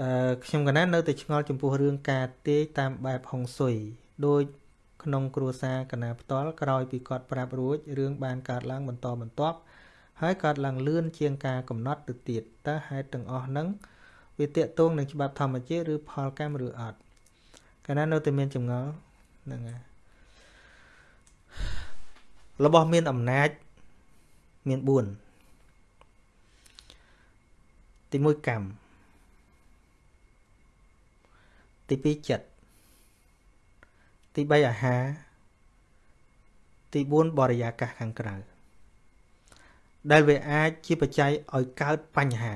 អឺខ្ញុំកណានៅតែឆ្ងល់ចំពោះរឿងការទាយតាមបែបហុងស៊ុយដោយក្នុងគ្រួសារកណាផ្ទាល់ក្រោយពីគាត់ប្រាប់រួចរឿងបានកើតឡើងបន្តបន្ទាប់ហើយកើតឡើងលឿនជាងការកំណត់ទៅទៀតតើហេតុទាំងអស់ហ្នឹងវាតេតងនឹងច្បាប់ធម្មជាតិឬផលកម្មឬអត់កាលណានៅតែមានចម្ងល់ហ្នឹងហើយរបស់មានអំណាចមាន4ទី1កម្ម ទី2ចិត្តទី3អាហារទី4បរិយាកាសខាងក្រៅដែលវាអាចជាបច្ច័យឲ្យកើតបញ្ហា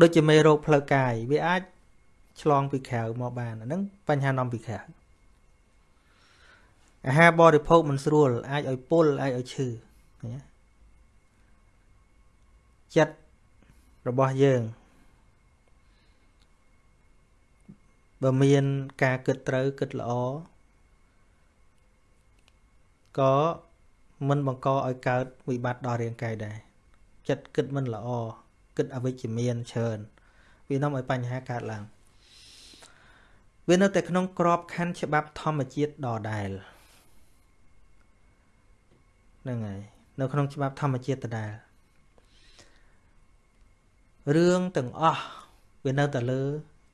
ដូចជាមេរោគផ្លូវកាយវាអាចឆ្លងពីក្រៅមកបានអាហ្នឹងបញ្ហានាំពីក្រៅអាហារបរិភោគមិនស្រួលអាចឲ្យពុលអាចឲ្យឈឺណាចិត្តរបស់យើង បើមានការគិតត្រូវគិតល្អក៏មិនបង្កឲ្យកើតវិបត្តិដល់រាងកាយដែរចិត្តគិតមិនល្អគិតអវិជ្ជមានច្រើនវានាំឲ្យបញ្ហាកើតឡើងវានៅតែក្នុងក្របខ័ណ្ឌច្បាប់ធម្មជាតិដដែលហ្នឹងហើយនៅក្នុងច្បាប់ធម្មជាតិដដែលរឿងទាំងអស់វានៅតែលើ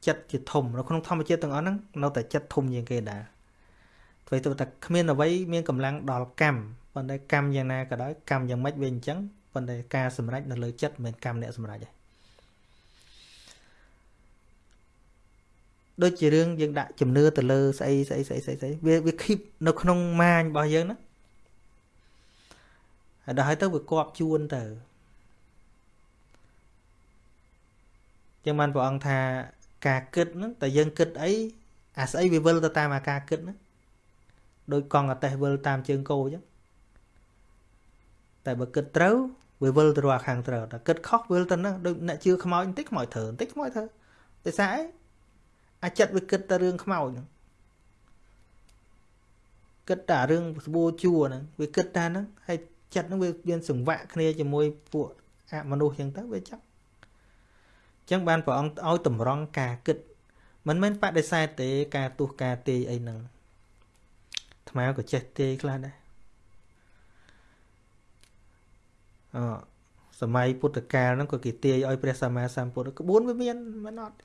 ចិត្តជាធំនៅក្នុងធម្មជាតិទាំងអស់ហ្នឹងនៅតែចិត្តធំជាងគេដែរធ្វើទៅតែគ្មានអ្វីមានកម្លាំងដល់កម្មប៉ុន្តែកម្មយ៉ាងណាក៏ដោយកម្មយ៉ាងម៉េចវាអញ្ចឹងប៉ុន្តែការសម្រេចនៅលើចិត្តមិនមែនកម្មអ្នកសម្រេចទេដូចជារឿងយើងដាក់ជំនឿទៅលើស្អីស្អីស្អីស្អីស្អីវាវាគីបនៅក្នុងម៉ាញរបស់យើងណាហើយដល់ហើយទៅវាគប់ជួនទៅចឹងបានព្រះអង្គថា ការគិតហ្នឹងតែយើងគិតអីអាស្អីវាវិលទៅតាមអាការគិតហ្នឹងដោយកង់អតេះវិលតាមជើងគោអញ្ចឹងតែបើគិតត្រូវវាវិលទៅរកខាងត្រូវតែគិតខុសវិលទៅហ្នឹងដូចអ្នកជឿខ្មោចបន្តិចខ្មោចត្រូវបន្តិចខ្មោចត្រូវតែសារអីអាចិត្តវាគិតតែរឿងខ្មោចហ្នឹងគិតតែរឿងស្បួរជួហ្នឹងវាគិតតែហ្នឹងហើយចិត្តហ្នឹងវាមានសង្វាក់គ្នាជាមួយពួកអមនុស្សអញ្ចឹងទៅវាចាប់ ចឹងបានព្រះអង្គឲ្យតម្រង់ការគិត មិនមែនបដិសេធទេ ការទោះការទាយអីហ្នឹងថ្មក៏ចេះទាយខ្លះដែរអសម័យពុទ្ធកាលហ្នឹងក៏គេទាយឲ្យព្រះសម្មាសម្ពុទ្ធក្បួនវាមានមិនអត់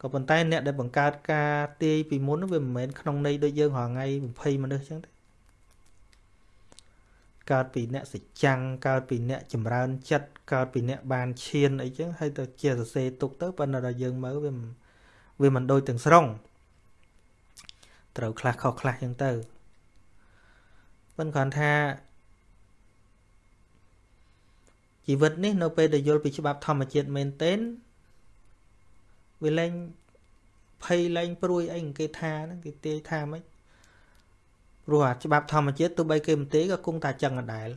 ក៏ប៉ុន្តែអ្នកដែលបង្កើតការទាយពីមុនវាមិនមែនក្នុងន័យដូចយើងរាល់ថ្ងៃ20មនុស្សចឹងទេ កើតពីអ្នកសច្ចាំងកើតពីអ្នកចម្រើនចិត្តកើតពីអ្នកបានឈានអីចឹងហើយទៅជាសរសេរទុកទៅប៉ុន្តែដល់យើងមើលវាវាមិនដូចទាំងស្រុងត្រូវខ្លះខុសខ្លះចឹងទៅប៉ុន្តែគ្រាន់ថាជីវិតនេះនៅពេលដែលយល់ពីច្បាប់ធម្មជាតិមែនទែនវាលែងភ័យលែងព្រួយអីគេថាហ្នឹងគេទាយថាម៉េច ព្រោះអាច្បាប់ធម្មជាតិទោះបីគេមិនទេក៏គង់តែចឹងដដែល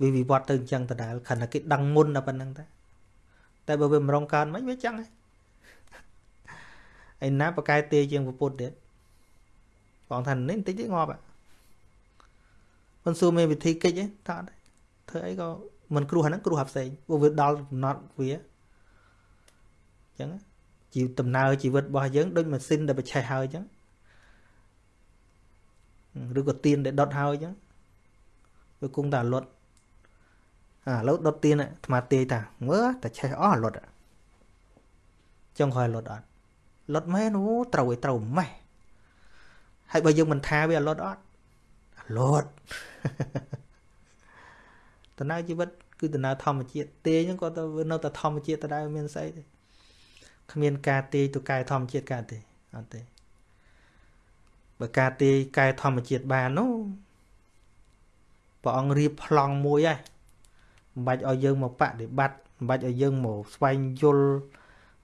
វាវិវត្តទៅអញ្ចឹងដដែលខណៈគេដឹងមុនតែប៉ុណ្្នឹងតែតែបើវាមិនរងកើតមិនវាចឹងឯណាបកែទេជាងពុទ្ធទៀតបងថានេះបន្តិចទៀតងាប់មិនសួរមានវិធីកិច្ចទេតើធ្វើអីក៏មិនគ្រោះហ្នឹងគ្រោះអាផ្សេងព្រោះវាដល់កំណត់វាអញ្ចឹងជីវដំណើរជីវិតរបស់យើងដូចម៉ាស៊ីនដែលបច្ឆេះហើយអញ្ចឹង ឬក៏ទៀនដែលដុតហើយអញ្ចឹងវាគង់តែលត់អាឥឡូវដុតទៀនអាត្មាទាយតាមើលតែឆេះអស់លត់ចង់ឲ្យលត់អត់លត់មែនអូត្រូវឲ្យត្រូវម៉េះហើយបើយើងមិនថាវាលត់អត់លត់ដំណើរជីវិតគឺដំណើរធម្មជាតិទាយហ្នឹងក៏ទៅនៅតែធម្មជាតិដដែលមានស្អីទេគ្មានការទាយទៅកែធម្មជាតិកើតទេអត់ទេ បើការទាយកែធម្មជាតិបាននោះព្រះអង្គរៀបប្លង់មួយហើយមិនបាច់ឲ្យយើងមកបដិបត្តិមិនបាច់ឲ្យយើងមកស្វែងយល់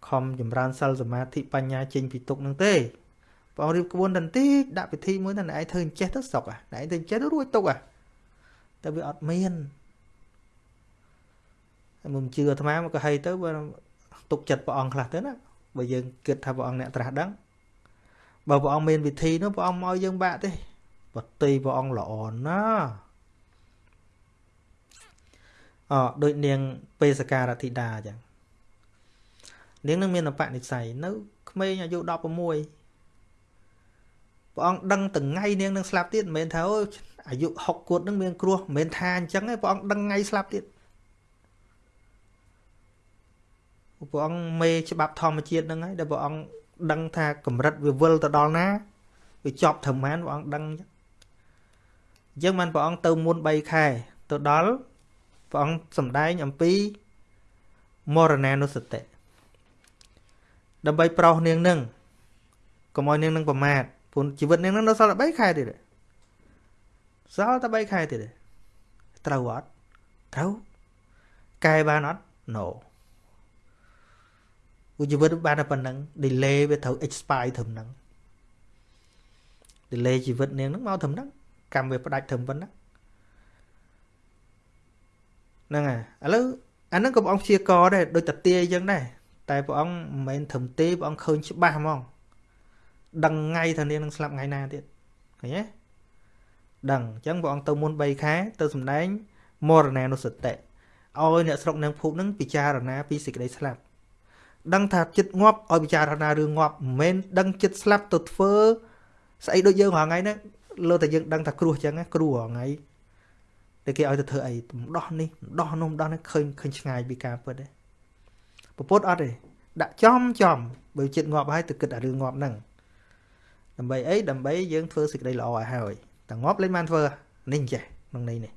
ខំចម្រើនសិលសមាធិបញ្ញាចេញពីទុកនឹងទេព្រះអង្គរៀបក្បួនតន្តិចដាក់ពិធីមួយទៅណែឯងធ្វើអញ្ចេះទៅសុកណែឯងធ្វើអញ្ចេះទៅរួចទុកតែវាអត់មានហើយមិនជឿអាត្មាមកក៏ហីទៅបើទុកចិត្តព្រះអង្គខ្លះទៅណាបើយើងគិតថាព្រះអង្គអ្នកត្រាស់ដឹង បើព្រះអង្គមានវិធីនោះព្រះអង្គមកយើងបាក់ទេបតីព្រះអង្គល្អណាស់អដូចនាងបេសការធិតាអញ្ចឹងនាងនឹងមានបនិស័យនៅក្មេងអាយុ16ព្រះអង្គដឹងថ្ងៃនាងនឹងស្លាប់ទៀតមិនមែនថាអូអាយុ60គួតនឹងមានគ្រោះមិនមែនថាអញ្ចឹងទេព្រះអង្គដឹងថ្ងៃស្លាប់ទៀតព្រះអង្គមេច្បាប់ធម្មជាតិហ្នឹងហើយដែលព្រះអង្គ ដឹងថាកម្រិតវាវិលទៅដល់ណាវាចប់ត្រឹមបានព្រះអង្គដឹងអញ្ចឹងអញ្ចឹងបានព្រះអង្គទៅមុន3ខែទៅដល់ព្រះអង្គសម្ដែងអំពីមរណានុសតិដើម្បីប្រោសនាងនឹងកុំឲ្យនាងនឹងប្រមាទព្រោះជីវិតនាងនឹងនៅសល់តែ3ខែទៀតសល់តែ3ខែទៀតត្រូវអត់ត្រូវកែបានអត់ no ឧ ជីវិតបានតែប៉ុណ្ណឹង delay វាត្រូវ expire ត្រឹមហ្នឹង delay ជីវិតនាងហ្នឹងមកត្រឹមហ្នឹងកម្មវាផ្ដាច់ត្រឹមប៉ុណ្ណឹងហ្នឹងហើយឥឡូវអាហ្នឹងក៏ព្រះអង្គព្យាករដែរដូចតាទាអញ្ចឹងដែរតែព្រះអង្គមិនមែនត្រឹមទេព្រះអង្គឃើញច្បាស់ហ្មងដឹងថ្ងៃថានាងនឹងស្លាប់ថ្ងៃណាទៀតឃើញទេដឹងអញ្ចឹងព្រះអង្គទៅមុន3ខែទៅសំដែងមរណានុសតិឲ្យអ្នកស្រុកនាងភូមិនឹងពិចារណាពីសេចក្តីស្លាប់ ដឹងថាចិត្តងាប់ឲ្យពិចារណារឿងងាប់មិនមែនដឹងចិត្តស្លាប់ទៅធ្វើស្អីដូចយើងរាល់ថ្ងៃហ្នឹងលើតែយើងដឹងថាគ្រោះចឹងគ្រោះរាល់ថ្ងៃតែគេឲ្យទៅធ្វើអីម្ដោះនេះម្ដោះនោះម្ដោះនេះឃើញឃើញឆ្ងាយពីការពិតទេពពុតអត់ទេដាក់ចំចំបើចិត្តងាប់ហើយទៅគិតអារឿងងាប់ហ្នឹងដើម្បីអីដើម្បីយើងធ្វើសេចក្តីល្អឲ្យហើយតែងាប់លេងបានធ្វើនេះចេះក្នុងនេះនេះ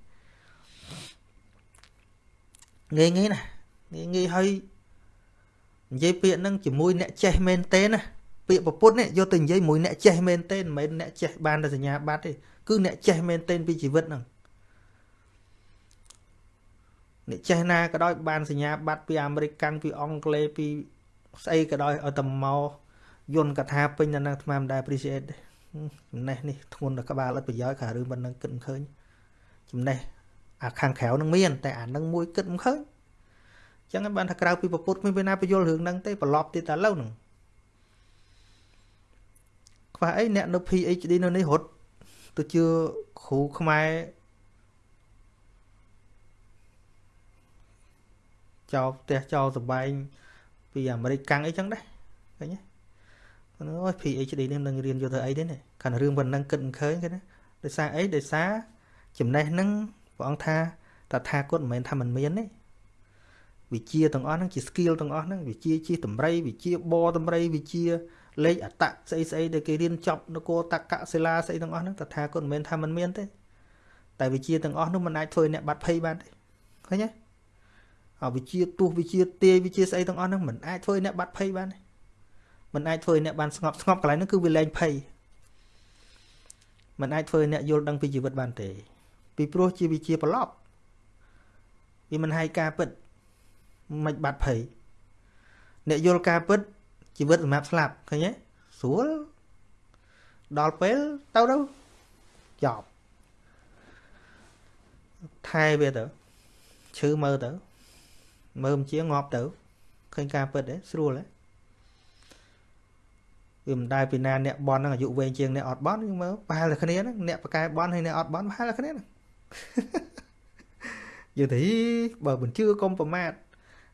ងាយងាយណាងាយងាយហើយ និយាយពាក្យហ្នឹងជាមួយអ្នកចេះមែនទេណាពាក្យប្រពុតនេះយកទៅនិយាយមួយអ្នកចេះមែនទេមិនមែនអ្នកចេះបានតែសញ្ញាបត្រទេគឺអ្នកចេះមែនទេពីជីវិតហ្នឹងអ្នកចេះណាក៏ដោយបានសញ្ញាបត្រពីអាមេរិកកាំងពីអង់គ្លេសពីស្អីក៏ដោយឲ្យតែមកយន្តកថាពេញដល់នឹងអាត្មាមិនដែល appreciate ទេចំណេះនេះធ្ងន់ដល់ក្បាលអត់ប្រយោជន៍ខារឿងមិននឹងគិតមិនឃើញចំណេះអាខាងក្រៅនឹងមាន តែអានឹងមួយគិតមិនឃើញ ចឹងបានថាក្រៅពីពុទ្ធគ្មានពេលណាបញ្យល់រឿងហ្នឹងទេប្រឡប់ទៀតតែឡូវហ្នឹងខ្វះអីអ្នកនៅ PhD នៅនេះរត់ទៅជឿគ្រូខ្មែរចោលផ្ទះចោលសបែងពីអាមេរិកកាំងអីចឹងដែរឃើញទេអូយ PhD នេះនឹងរៀនយកទៅអីទេនេះខាងរឿងប៉ុណ្ណឹងគិតមិនឃើញគេណាដោយសារអីដោយសារចំណេះហ្នឹងព្រះអង្គថាតថាគតមិនមែនថាមិនមានទេ វិជាទាំងអស់ហ្នឹងជា skill ទាំងអស់ហ្នឹងវិជាជាតម្រៃវិជាបតម្រៃវិជាលេខអតៈស្អីស្អីដែលគេរៀនចប់នគរតកសិលាស្អីទាំងអស់ហ្នឹងតថាគតមិនមែនថាមិនមានទេតែវិជាទាំងអស់នោះមិនអាចធ្វើអ្នកបាត់ភ័យបានទេឃើញទេអវិជាទោះវិជាទេវិជាស្អីទាំងអស់ហ្នឹងមិនអាចធ្វើអ្នកបាត់ភ័យបានទេមិនអាចធ្វើអ្នកបានស្ងប់ស្ងប់កន្លែងហ្នឹងគឺវាលែងភ័យមិនអាចធ្វើអ្នកយល់ដឹងពីជីវិតបានទេ ពីព្រោះជាវិជាប្រឡប់វាមិនហើយការពិត មិនបាត់ភ័យអ្នកយល់ការពិតជីវិតសម្រាប់ស្លាប់ឃើញទេស្រួលដល់ពេលទៅទៅចប់ថែវាទៅឈឺមើលទៅមើលមិនជាងាប់ទៅឃើញការពិតទេស្រួលទេវាមិនដែលពីណាអ្នកបន់ហ្នឹងអាយុវែងជាងអ្នកអត់បន់យើងមើលប្រហែលតែគ្នាហ្នឹងអ្នកប្រកែបន់ហើយអ្នកអត់បន់ប្រហែលតែគ្នាហ្នឹងយើងទៅបើមិនជឿកុំប្រមាថ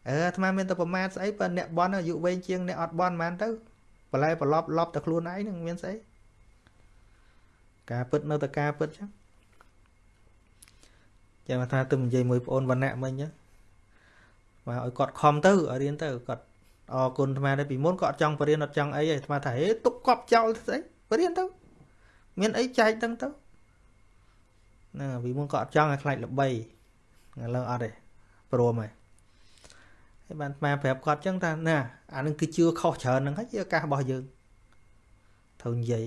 អឺអាត្មាមានតែប្រមាថស្អីបើអ្នកបន់អាយុវែងជាងអ្នកអត់បន់ហ្មងទៅបន្លែប្រឡប់ឡប់តែខ្លួនឯងនឹងមានស្អីការពិតនៅតែការពិតចឹងចាំថាទៅនិយាយមួយប្អូនវណ្ណៈមិញចឹងមកឲ្យគាត់ខំទៅឲ្យរៀនទៅគាត់អរគុណអាត្មាដែរពីមុនក៏អត់ចង់បរៀនអត់ចង់អីទេអាត្មាថាហេទុកកប់ចោលស្អីបរៀនទៅ មានអីចែកទាំងទៅហ្នឹងពីមុនក៏អត់ចង់ឲ្យខ្លាចល្បីឥឡូវអត់ទេព្រមហើយ ហើយបានអាត្មាប្រាប់គាត់ចឹងថាណាអានឹងគឺជឿខុសច្រើនហ្នឹងហើយជាឱកាសរបស់យើងត្រូវនិយាយ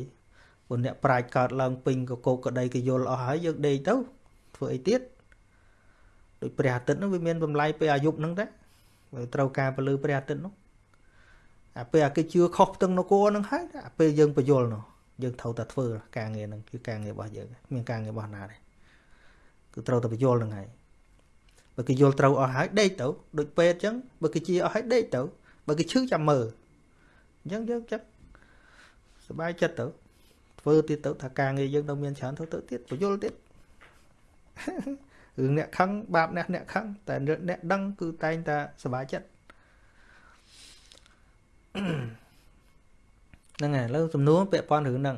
ព្រោះអ្នកប្រាជ្ញកើតឡើងពេញកកោកក្តីក៏យល់អស់ហើយយើងដេកទៅធ្វើអីទៀតដូចព្រះអាទិត្យនោះវាមានតម្លៃពេលអាយុហ្នឹងដែរត្រូវការពលឺព្រះអាទិត្យនោះអាពេលអាគេជឿខុសផ្ទឹងនគរហ្នឹងហើយអាពេលយើងបញ្យល់នោះយើងត្រូវតែធ្វើការងារហ្នឹងគឺការងាររបស់យើងមានការងាររបស់ណាទេគឺត្រូវតែបញ្យល់ហ្នឹងហើយ បើគេយល់ត្រូវអស់ហើយដេកទៅដូចពេទ្យអញ្ចឹងបើគេជាអស់ហើយដេកទៅបើគេឈឺចាំមើលអញ្ចឹងយើងចឹងសុបាយចិត្តទៅធ្វើទៀតទៅថាការងារយើងនៅមានច្រើនទៅទៅទៀតពយល់ទៀតរឿងអ្នកខឹងបាបអ្នកអ្នកខឹងតែអ្នកដឹងគឺតែងតែសុបាយចិត្តហ្នឹងហើយឥឡូវសំណួរពាក់ព័ន្ធរឿងហ្នឹង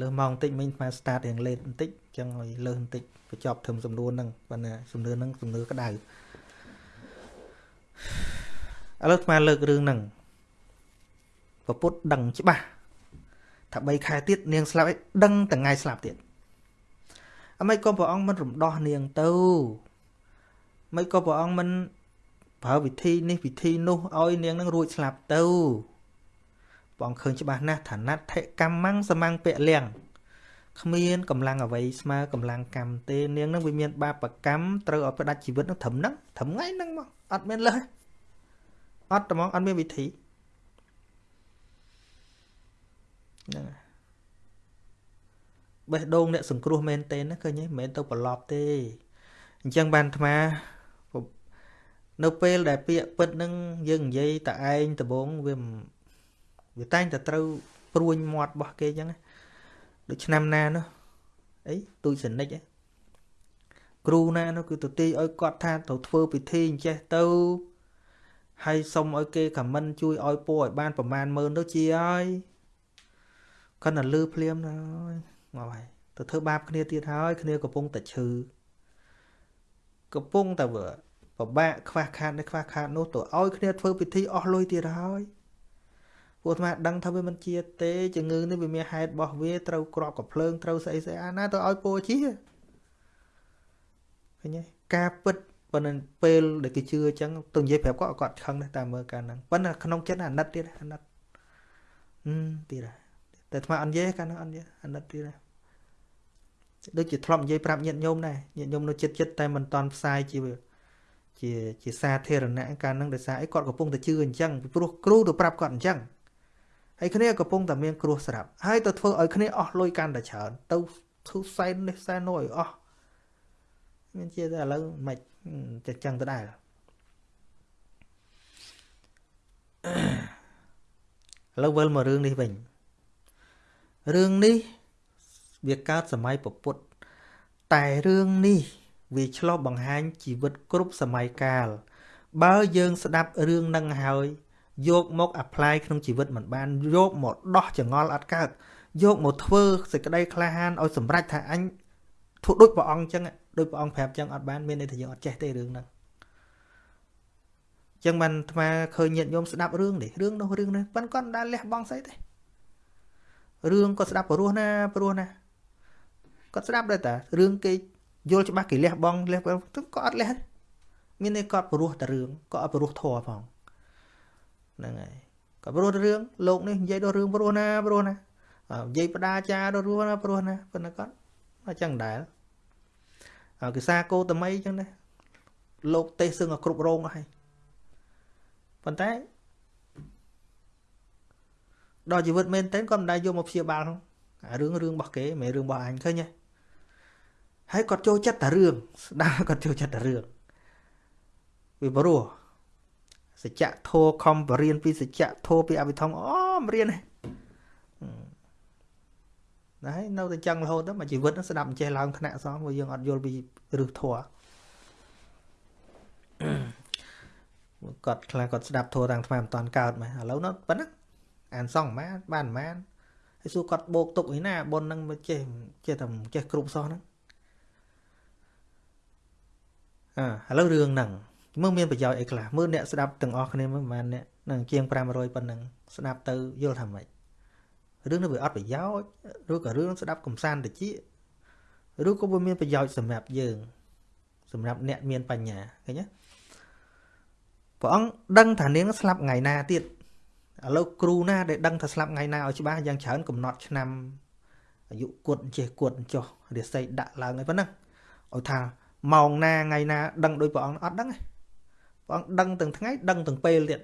លើសម៉ោងបន្តិចមិញស្មា start រៀងលេតបន្តិចអញ្ចឹងឲ្យលើសបន្តិចបញ្ចប់ធ្វើសំណួរហ្នឹងប៉ុន្តែសំណួរហ្នឹងសំណួរក្តៅឥឡូវស្មាលើករឿងហ្នឹងពពុទ្ធដឹងច្បាស់ថា3ខែទៀតនាងស្លាប់ឯងដឹងតែថ្ងៃស្លាប់ទៀតអមិនក៏ព្រះអង្គមិនរំដោះនាងទៅមិនក៏ព្រះអង្គមិនប្រើវិធីនេះវិធីនោះឲ្យនាងនឹងរួចស្លាប់ទៅ ព្រះអង្គឃើញច្បាស់ណាស់ថាណដ្ឋិកម្មងសមង្ពៈលៀងគ្មានកម្លាំងអ្វីស្មើកម្លាំងកម្មទេនាងនឹងវាមាន បាបកម្មត្រូវឲ្យផ្ដាច់ជីវិតនឹងត្រឹមហ្នឹងត្រឹមថ្ងៃហ្នឹងមកអត់មានលើសអត់ត្មងអត់មានវិធីហ្នឹងបេះដូងអ្នកសង្គ្រោះមែនទេណាឃើញទេមិនមែនទៅប្រឡប់ទេអញ្ចឹងបានអាត្មានៅពេលដែលពាក្យពិតនឹងយើងនិយាយតែឯងដំបងវា វាតែងតែត្រូវព្រួញមាត់របស់គេអញ្ចឹងដូចឆ្នាំណានោះអីទូចសនិចគ្រូណានោះគឺទៅទីឲ្យគាត់ថាទៅធ្វើពិធីអញ្ចេះទៅហើយសុំឲ្យគេខមមិនជួយឲ្យពរឲ្យបានប្រមាណម៉ឺនទៅជាហើយគាត់តែលឺភ្លាមណាហើយមកហើយទៅធ្វើបាបគ្នាទៀតហើយគ្នាកំពុងតែឈឺកំពុងតែពិបាកខ្វះខាតនេះខ្វះខាតនោះទៅឲ្យគ្នាធ្វើពិធីអស់លុយទៀតហើយ ពួកអាត្មាដឹងថាវាមិនជាទេជំងឺនេះវាមានហេតុរបស់វាត្រូវក្របកំភ្លើងត្រូវស្អីស្អីអាណាទៅឲ្យពោជាឃើញទេការពិតប៉ុន្តែពេលដែលគេជឿអញ្ចឹងទៅនិយាយប្រាប់គាត់គាត់ខឹងដែរតាមមើលការហ្នឹងប៉ុន្តែក្នុងចិត្តអាណិតទៀតអាណិតហឹមទៀតតែអាត្មាអត់និយាយកាលហ្នឹងអត់និយាយអាណិតទៀតដូចជាធ្លាប់និយាយប្រាប់ញាតិញោមដែរញាតិញោមនៅចិត្តចិត្តតែមិនតន់ផ្សាយជាជាជាសាធារណៈកាលហ្នឹងដោយសារអីគាត់កំពុងតែជឿអញ្ចឹងពីព្រោះគ្រូទៅប្រាប់គាត់អញ្ចឹង ហើយគ្នាកំពុងតែមានគ្រោះស្រាប់ហើយទៅធ្វើឲ្យគ្នាអស់លុយកាន់តែច្រើនទៅធ្វើសែននេះសែននោះឲ្យអស់មានជាតែឥឡូវមិនចេះចឹងទៅដែរឥឡូវវិលមករឿងនេះវិញរឿងនេះវាកើតសម័យពពុទ្ធតែរឿងនេះវាឆ្លុះបង្ហាញជីវិតគ្រប់សម័យកាលបើយើងស្ដាប់រឿងនឹងហើយ យកមក apply ក្នុងជីវិតមិនបានយកមកដោះចងល់អត់កើតយកមកធ្វើសេចក្តីក្លាហានឲ្យសម្រេចថាអញធ្វើដូចព្រះអង្គអញ្ចឹងដូចព្រះអង្គប្រាប់អញ្ចឹងអត់បានមានន័យថាយើងអត់ចេះទេរឿងហ្នឹងអញ្ចឹងបានអាត្មាឃើញញាតិញោមស្ដាប់រឿងនេះរឿងនោះរឿងនេះប៉ុន្តែគាត់មិនដែលលះបង់ស្អីទេរឿងក៏ស្ដាប់ព្រោះណាព្រោះណាគាត់ស្ដាប់ដែរតារឿងគេយល់ច្បាស់គេលះបង់លះបង់ក៏អត់លះមានន័យគាត់ព្រោះតែរឿងក៏អត់ព្រោះធัวផង ហ្នឹងហើយក៏ព្រោះរឿងលោកនេះនិយាយដល់រឿងព្រោះណាព្រោះណានិយាយបដាចាដល់ព្រោះណាព្រោះណាប៉ុន្តែគាត់អញ្ចឹងដែរគេសាគោតមីអញ្ចឹងដែរលោកទេសឹងឲ្យគ្រប់រងអស់ហើយប៉ុន្តែដល់ជីវិតមែនតើគាត់មិនដែលយកមកព្យាបាលអារឿងរឿងរបស់គេមិនរឿងរបស់អញឃើញទេហើយគាត់ចូលចិត្តតែរឿងស្ដាប់គាត់ចូលចិត្តតែរឿងវាព្រោះ សច្ចធោខំបរៀនពីសច្ចធោពីអភិធម្មអូមរៀនហ្នឹងណាហើយនៅតែចឹងរហូតទៅមួយជីវិតស្ដាប់អញ្ចេះឡើងថ្នាក់សោះព្រោះយើងអត់យល់ពីរឹសធัวគាត់ខ្លះគាត់ស្ដាប់ធัวតាំងថ្មមិនតាន់កើតមកឥឡូវនោះប៉ុណ្ណឹងអានសងម៉ាបានម៉ានហើយសួរគាត់បោកទុកឯណាប៉ុនហ្នឹងមិនចេះចេះតែចេះគ្រប់សោះហ្នឹងអើឥឡូវរឿងហ្នឹង មើលមានប្រយោជន៍អីខ្លះមើលអ្នកស្ដាប់ទាំងអស់គ្នាមើលប្រហែលអ្នកនឹងជាង500ប៉ុណ្ណឹងស្ដាប់ទៅយល់ថាម៉េចរឿងនេះវាអត់ប្រយោជន៍ឬក៏រឿងស្ដាប់កំសាន្តតិចឬក៏វាមានប្រយោជន៍សម្រាប់យើង សម្រាប់អ្នកមានបញ្ញាឃើញទេព្រះអង្គដឹងថានាងស្លាប់ថ្ងៃណាទៀតឥឡូវគ្រូណាដែលដឹងថាស្លាប់ថ្ងៃណាឲ្យច្បាស់យ៉ាងច្រើនកំណត់ឆ្នាំអាយុគត់ចេះគត់ចុះរាសីដាក់ឡើងអីប៉ុណ្ណឹងឲ្យថាម៉ោងណាថ្ងៃណាដឹងដោយព្រះអង្គអត់ដឹងទេ ព្រះអង្គដឹងទាំងថ្ងៃដឹងទាំងពេលទៀត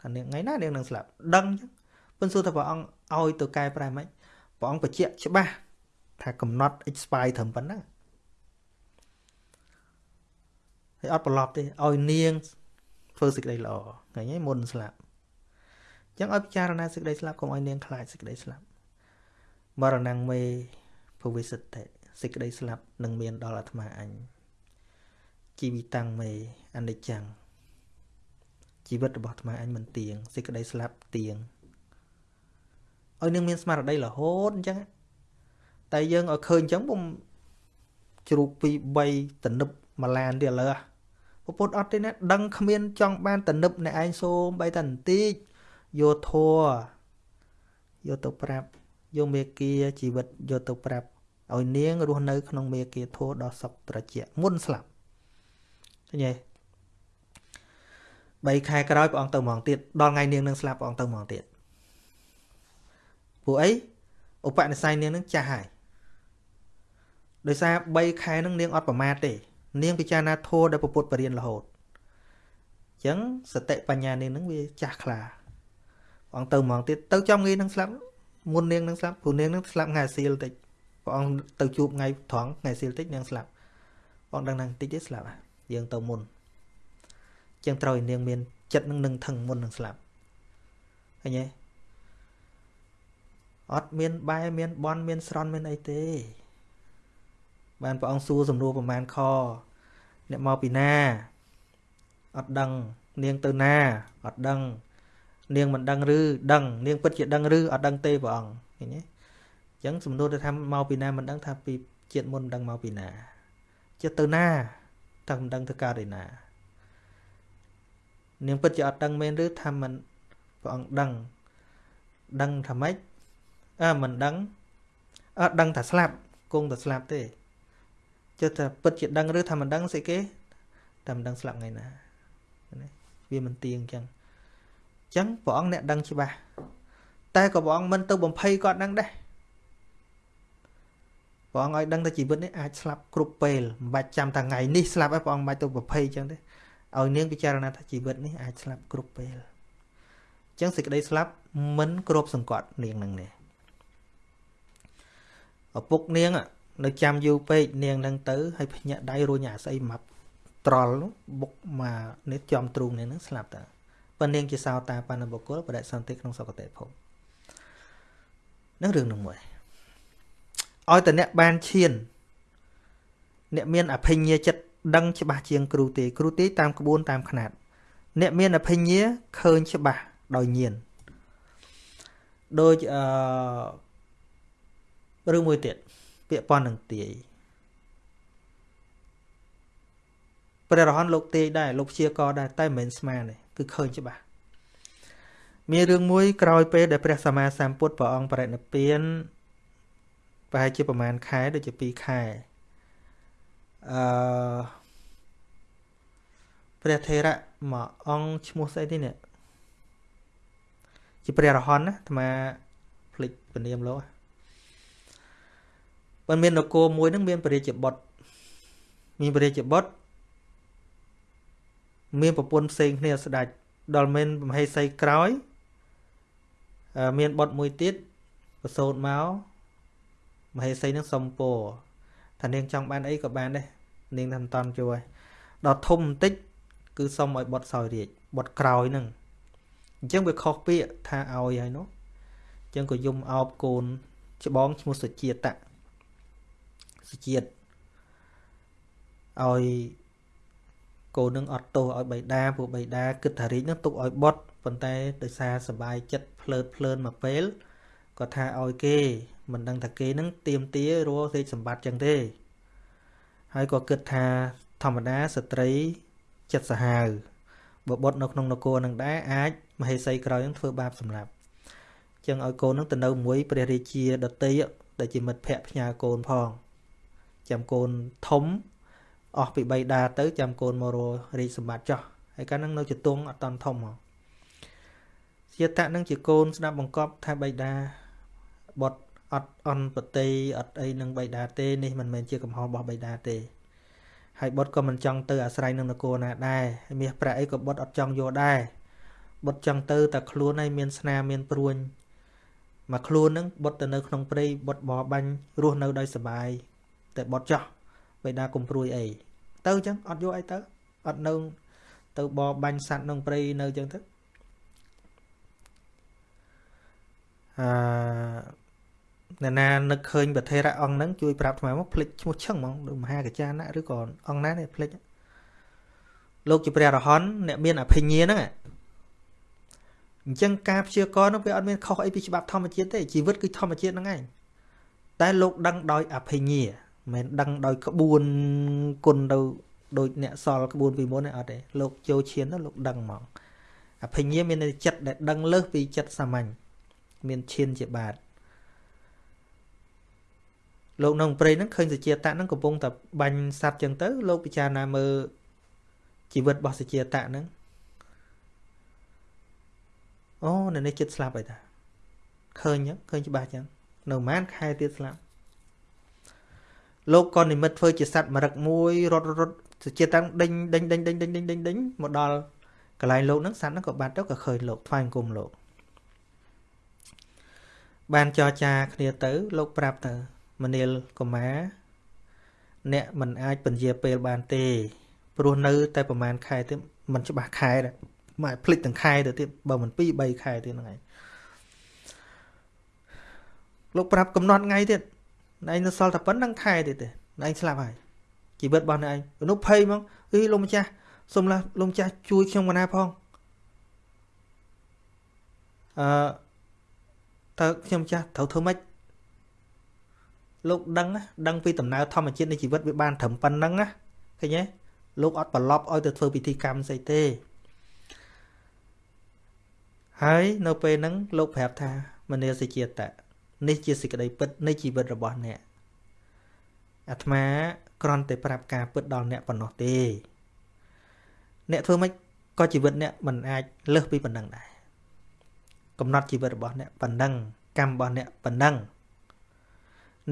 ថានាងថ្ងៃណានាងនឹងស្លាប់ដឹងអញ្ចឹងប៉ុន្តែសួរថាព្រះអង្គឲ្យទៅកែប្រែមិនព្រះអង្គបញ្ជាក់ច្បាស់ថាកំណត់ expire ត្រឹមប៉ុណ្ណឹងហើយអត់ប្រឡប់ទេឲ្យនាងធ្វើសេចក្តីល្អឃើញទេមុនស្លាប់អញ្ចឹងឲ្យពិចារណាសេចក្តីស្លាប់កុំឲ្យនាងខ្លាចសេចក្តីស្លាប់មរណងមេភវិសិទ្ធិសេចក្តីស្លាប់នឹងមានដល់អាត្មាអញ ជីវិតាំងមេអនិច្ចំជីវិតរបស់អាត្មាអញមិនទៀងសេចក្តីស្លាប់ទៀងឲ្យនឹងមានស្មារតីរហូតអញ្ចឹងតែយើងឲ្យឃើញអញ្ចឹងពុំជ្រូកពី3តនឹបមួយឡានទៀតលើពពុទ្ធអត់ទេណាដឹងគ្មានចង់បានតនឹបអ្នកឯងសូមបីតែបន្តិចយកធัวយកទៅប្រាប់យកមេគាជីវិតយកទៅប្រាប់ឲ្យនាងរស់នៅក្នុងមេគាធัวដ៏សុខត្រជាក់មុនស្លាប់ឃើ ញទេ3ខែក្រោយព្រះអង្គទៅហ្មងទៀតដល់ថ្ងៃនាងនឹងស្លាប់ព្រះអង្គទៅហ្មងទៀតពួកអីឧបនិស្ស័យនាងនឹងចាស់ហើយដោយសារ3ខែនឹងនាងអត់ប្រមាទទេ នាងពិចារណាធัวដែលពុទ្ធបរិញ្ញារហូតអញ្ចឹងសតិបញ្ញានាងនឹងវាចាស់ខ្លាព្រះអង្គទៅហ្មងទៀតទៅចំងាយនឹងស្លាប់មុននាងនឹងស្លាប់ព្រោះនាងនឹងស្លាប់ថ្ងៃសៀលតិចព្រះអង្គទៅជួបថ្ងៃត្រង់ថ្ងៃសៀលតិចនាងស្លាប់ព្រះអង្គដឹងថាតិចទេស្លាប់យើ ងទៅមុនចឹងត្រូវឲ្យនាងមានចិត្តនឹងនឹងថឹងមុននឹងស្លាប់ឃើញទេអត់មានបែមានបន់មានស្រន់មានអីទេបានព្រះអង្គសួរសំណួរប្រមាណខអ្នកមកពីណាអត់ដឹងនាងទៅណាអត់ដឹងនាងមិនដឹងឬដឹងនាងពិតជាដឹងឬអត់ដឹងទេព្រះអង្គឃើញទេអញ្ចឹងសំណួរទៅថាមកពីណាមិនដឹងថាពីជាតិមុនមិនដឹងមកពីណាចិត្តទៅណា តែមិនដឹងទៅកើតឯណានាងពិតជាអត់ដឹងមែនឬថាមិនព្រះអង្គដឹងដឹងថាម៉េចអើមិនដឹងអត់ដឹងថាស្លាប់គង់តែស្លាប់ទេចុះថាពិតជាដឹងឬថាមិនដឹងស្អីគេតែមិនដឹងស្លាប់ថ្ងៃណាវាមិនទៀងអញ្ចឹងអញ្ចឹងព្រះអង្គអ្នកដឹងច្បាស់តែក៏ព្រះអង្គមិនទៅបំភ័យគាត់ដឹងដែរ ព្រះអង្គឲ្យដឹងថាជីវិតនេះអាចស្លាប់គ្រប់ពេលមិនបាច់ចាំថាថ្ងៃនេះស្លាប់ហើយព្រះអង្គមិនបាច់ទៅបំភ័យអញ្ចឹងទេឲ្យនាងពិចារណាថាជីវិតនេះអាចស្លាប់គ្រប់ពេលអញ្ចឹងសេចក្តីស្លាប់មិនគ្រប់សង្កត់នាងនឹងនេះឪពុកនាងនៅចាំយូរពេកនាងនឹងទៅហើយភ្ញាក់ដៃរួញអាស្អីមកត្រល់បុកមកនេះចំទ្រូងនេះនឹងស្លាប់តើប៉ុន្តែនាងជាសោតាបណ្ឌបុគ្គលបដិសន្ធិក្នុងសុគតិភពនឹងរឿងនឹងមួយ ឲ្យតែអ្នកបានឈាន អ្នកមានអភិញ្ញាចិត្តដឹងច្បាស់ជាងគ្រូទេគ្រូទេតាមក្បួនតាមຂ្នាតអ្នកមានអភិញ្ញាឃើញច្បាស់ដោយញៀនដូចអឺរឿងមួយទៀតពាក្យប៉ុននឹងទាយព្រះរហន្តលោកទាយដែរលោកព្យាករដែរតែមិនមែនស្មានទេគឺឃើញច្បាស់មានរឿងមួយក្រោយពេលដែលព្រះសម្មាសម្ពុទ្ធព្រះអង្គបរិនិព្វាន ប្រហែលជាប្រហែលខែដូចជា2ខែអឺព្រះថេរៈមួយអង្គឈ្មោះស្អីទេនេះជាព្រះរហន្តណាអាត្មាភ្លេចពនាមលោកបើមាននគរមួយហ្នឹងមានព្រះរាជបុត្រមានព្រះរាជបុត្រមានប្រពន្ធផ្សេងគ្នាស្ដេចដល់មានមហេសីក្រោយមានបុត្រមួយទៀតប្រសូតមក មហេសីនឹងសុំពោថានាងចង់បានអីក៏បានដែរនាងថាមិនតន់ជួយដល់ធំបន្តិច គឺសុំឲ្យបុត្រសោយរាជបុត្រក្រោយហ្នឹងអញ្ចឹងវាខុសពាក្យថាឲ្យហើយនោះអញ្ចឹងក៏យំអោបកូនច្បងឈ្មោះសុជាតិៈសុជាតិឲ្យកូននឹងអត់ទោសឲ្យបៃតាពួកបៃតាគិតថារាជនឹងទុកឲ្យបុត្រប៉ុន្តែដោយសារសបាយចិត្តភ្លើតភ្លើនមកពេលក៏ថាឲ្យគេ មិនដឹងថាគេនឹងទៀមទារស់រាជសម្បត្តិចឹងទេ ហើយក៏គិតថាធម្មតាស្ត្រីចិត្តសាហាវបើបុតនៅក្នុងនគរនឹងដែរអាចមហេសីក្រោយនឹងធ្វើបាបសម្លាប់ចឹងឲ្យកូននឹងទៅនៅមួយព្រះរាជាដតីដែលជាមិត្តភ័ក្ដិផ្ញើកូនផងចាំកូនធំអស់ពីបីដាទៅចាំកូនមកររាជសម្បត្តិចោះហើយកាលហ្នឹងនៅជាទងអត់តន់ធំហ៎ជាតៈនឹងជាកូនស្ដាប់បង្កប់ថាបៃតាបុត អត់អន់ប្រតិអត់អីនឹងបៃតាទេនេះមិនមែនជាកំហុសរបស់បៃតាទេហើយបុតក៏មិនចង់ទៅអាស្រ័យនឹងនគរណាដែរមាសប្រាក់អីក៏បុតអត់ចង់យកដែរបុតចង់ទៅតែខ្លួនឲ្យមានស្នាមានព្រួញមកខ្លួននឹងបុតទៅនៅក្នុងព្រៃបុតបបបាញ់រស់នៅដោយសុបាយតែបុតចោះបៃតាកុំព្រួយអីទៅអញ្ចឹងអត់យកអីទៅអត់នៅទៅបបបាញ់សัตว์ក្នុងព្រៃនៅអញ្ចឹងទៅអឺ អ្នកណានឹកឃើញប្រធេរៈអង្គហ្នឹងជួយប្រាប់ថ្មមកភ្លេចឈ្មោះឈឹងហ្មងដូចមហាកចាណាឬក៏អង្គណានេះភ្លេចលោកជាព្រះរហន្តអ្នកមានអភិញ្ញាហ្នឹងអញ្ចឹងការព្យាករនោះវាអត់មានខុសអីពីច្បាប់ធម្មជាតិទេជីវិតគឺធម្មជាតិហ្នឹងឯងតែលោកដឹងដោយអភិញ្ញាមិនដឹងដោយក្បួនគុណទៅដូចអ្នកសល់ក្បួនពីមុនទេអត់ទេលោកចូលឈានទៅលោកដឹងហ្មងអភិញ្ញាមានចិត្តដែលដឹងលើសពីចិត្តសាមញ្ញមានឈានជាបាត លោកក្នុងព្រៃហ្នឹងឃើញសជាតៈហ្នឹងកំពុងតែបាញ់សัตว์ចឹងទៅ លោកពិចារណាមើលជីវិតរបស់សជាតៈហ្នឹងអូនៅនេះចិត្តស្លាប់ហើយតាឃើញចឹងឃើញច្បាស់ចឹងនៅប្រហែលខែទៀតស្លាប់លោកក៏និមិត្តធ្វើជាសัตว์មរឹកមួយរត់រត់សជាតាំងដេញដេញដេញដេញដេញដេញដេញដេញមកដល់កន្លែងលោកហ្នឹងសัตว์ហ្នឹងក៏បាត់ទៅក៏ឃើញលោកថ្វាយអង្គមលោកបានចរចាគ្នាទៅ លោកប្រាប់ទៅ មនាលកុមារអ្នកមិនអាចពន្យាពេលបានទេ ព្រោះនៅ តែប្រហែលខែទៀតมันច្បាស់ខែដែរមកភ្លេចទាំងខែទៅទៀតបើមិន2 3ខែទៀតហ្នឹងឯងលោកប្រាប់កំណត់ថ្ងៃទៀតឯងនៅសល់តែប៉ុណ្្នឹងខែទៀតទេឯងស្លាប់ហើយជីវិតរបស់ឯងមនុស្សភ័យហ្មងអីលោកម្ចាស់សុំឡាលោកម្ចាស់ជួយខ្ញុំកណាផងអឺតើខ្ញុំចាស់ត្រូវធ្វើម៉េច លោកដឹងដឹងពីដំណើរធម្មជាតិនៃជីវិតវាបានត្រឹមប៉ុណ្្នឹងណាឃើញទេលោកអត់ប្រឡប់ឲ្យទៅធ្វើពិធីកម្មស្អីទេហើយនៅពេលហ្នឹងលោកប្រាប់ថាមនាសិជាតៈនេះជាសេចក្តីពិតនៃជីវិតរបស់អ្នកអាត្មាគ្រាន់តែប្រាប់ការពិតដល់អ្នកប៉ុណ្ណោះទេ អ្នកធ្វើម៉េចក៏ជីវិតអ្នកមិនអាចលើសពីប៉ុណ្ណឹងដែរកំណត់ជីវិតរបស់អ្នកប៉ុណ្ណឹងកម្មរបស់អ្នកប៉ុណ្ណឹង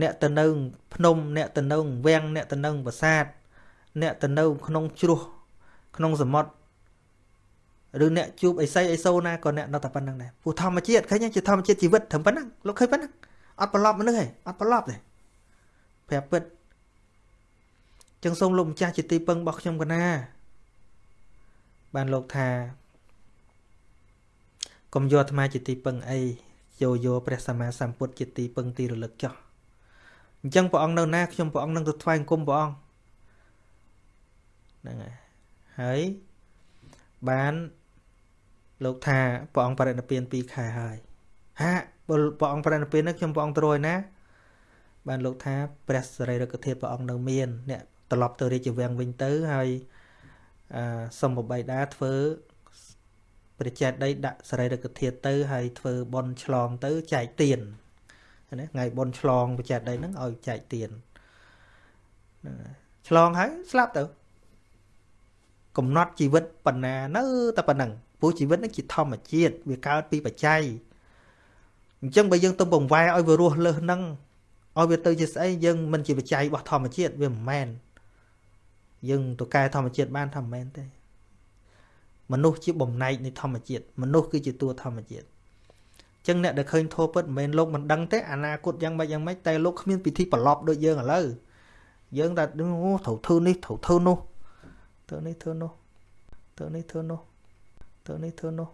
អ្នកទៅនៅភ្នំអ្នកទៅនៅវាំងអ្នកទៅនៅប្រាសាទអ្នកទៅនៅក្នុងជ្រោះក្នុងសមុទ្រឬអ្នកជួបអីសីអីសូណាក៏អ្នកនៅតែប៉ុណ្្នឹងដែរព្រោះធម្មជាតិឃើញជាធម្មជាតិជីវិតត្រឹមប៉ុណ្្នឹងលោកឃើញប៉ុណ្្នឹងអត់ប្រឡប់មនុស្សទេអត់ប្រឡប់ទេប្រាប់ពិតចឹងសូមលោកម្ចាស់ជាទីពឹងរបស់ខ្ញុំកណាបានលោកថាកុំយកអាត្មាជាទីពឹងអីយកយកព្រះសម្មាសម្ពុទ្ធជាទីពឹងទីរលឹកចោះ អញ្ចឹងព្រះអង្គនៅណាខ្ញុំព្រះអង្គនឹងទៅថ្វាយគុំព្រះអង្គហ្នឹងហើយហើយបានលោកថាព្រះអង្គបរិនិព្វាន2ខែហើយហាព្រះអង្គបរិនិព្វាននេះខ្ញុំព្រះអង្គទ្រយណាបានលោកថាព្រះសរីរកធាតុព្រះអង្គនៅមានអ្នកត្រឡប់ទៅរាជវាំងវិញទៅហើយអឺសុំបបៃតាធ្វើព្រះចេតដីដាក់សរីរកធាតុទៅហើយធ្វើបន់ឆ្លងទៅចែកទៀន ណាថ្ងៃបន់ឆ្លងព្រះចេតដីហ្នឹងឲ្យចែកទៀនឆ្លងហើយស្លាប់ទៅកំណត់ជីវិតប៉ុណ្ណានៅតែប៉ុណ្ណឹងព្រោះជីវិតនេះជាធម្មជាតិវាកើតពីបច្ច័យអញ្ចឹងបើយើងទៅបង្វែរឲ្យវារស់លើសនឹងឲ្យវាទៅជាស្អីយើងមិនជាបច្ច័យរបស់ធម្មជាតិវាមិនមែនយើងទៅកែធម្មជាតិបានថាមិនមែនទេមនុស្សជាបំណែកនៃធម្មជាតិមនុស្សគឺជាតួធម្មជាតិ ចឹងអ្នកដែលឃើញធោពិតមិនមែនលោកមិនដឹងទេអនាគតយ៉ាងម៉េចយ៉ាងម៉េចតែលោកគ្មានពិធីប្រឡប់ដូចយើងឥឡូវយើងតែអូត្រូវធ្វើនេះត្រូវធ្វើនោះធ្វើនេះធ្វើនោះធ្វើនេះធ្វើនោះធ្វើនេះធ្វើនោះ